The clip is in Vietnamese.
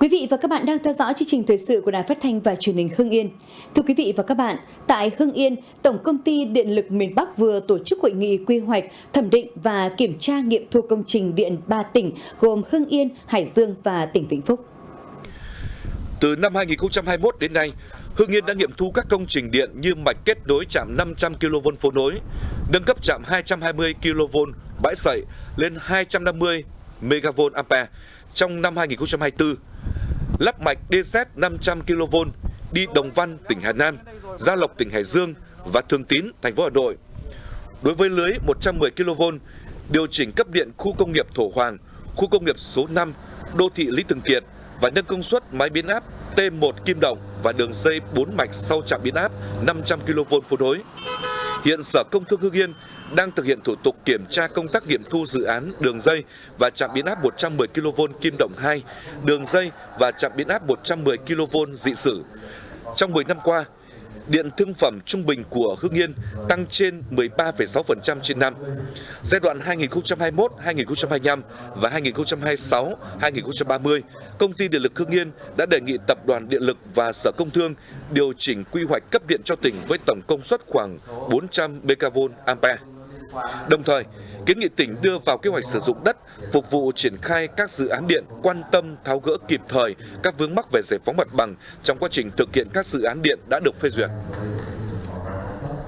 Quý vị và các bạn đang theo dõi chương trình thời sự của Đài Phát thanh và Truyền hình Hưng Yên. Thưa quý vị và các bạn, tại Hưng Yên, Tổng công ty Điện lực miền Bắc vừa tổ chức hội nghị quy hoạch, thẩm định và kiểm tra nghiệm thu công trình điện 3 tỉnh gồm Hưng Yên, Hải Dương và tỉnh Vĩnh Phúc. Từ năm 2021 đến nay, Hưng Yên đã nghiệm thu các công trình điện như mạch kết nối trạm 500 kV phố nối, nâng cấp trạm 220 kV bãi sậy lên 250 MV ampere trong năm 2024 lắp mạch DZ 500 kV đi Đồng Văn, tỉnh Hà Nam, Gia Lộc, tỉnh Hải Dương và Thường Tín, thành phố Hà Nội. Đối với lưới 110 kV, điều chỉnh cấp điện khu công nghiệp Thổ Hoàng, khu công nghiệp số 5, đô thị Lý Thường Kiệt và nâng công suất máy biến áp T1 Kim Đồng và đường dây 4 mạch sau trạm biến áp 500 kV phối đối. Hiện Sở Công Thương Hưng Yên đang thực hiện thủ tục kiểm tra công tác nghiệm thu dự án đường dây và trạm biến áp 110 kV Kim Động 2, đường dây và trạm biến áp 110 kV dị sử. Trong 10 năm qua, điện thương phẩm trung bình của Hưng Yên tăng trên 13,6% trên năm. Giai đoạn 2021-2025 và 2026-2030, Công ty Điện lực Hưng Yên đã đề nghị Tập đoàn Điện lực và Sở Công Thương điều chỉnh quy hoạch cấp điện cho tỉnh với tổng công suất khoảng 400 MV ampere. Đồng thời, kiến nghị tỉnh đưa vào kế hoạch sử dụng đất phục vụ triển khai các dự án điện quan tâm tháo gỡ kịp thời các vướng mắc về giải phóng mặt bằng trong quá trình thực hiện các dự án điện đã được phê duyệt.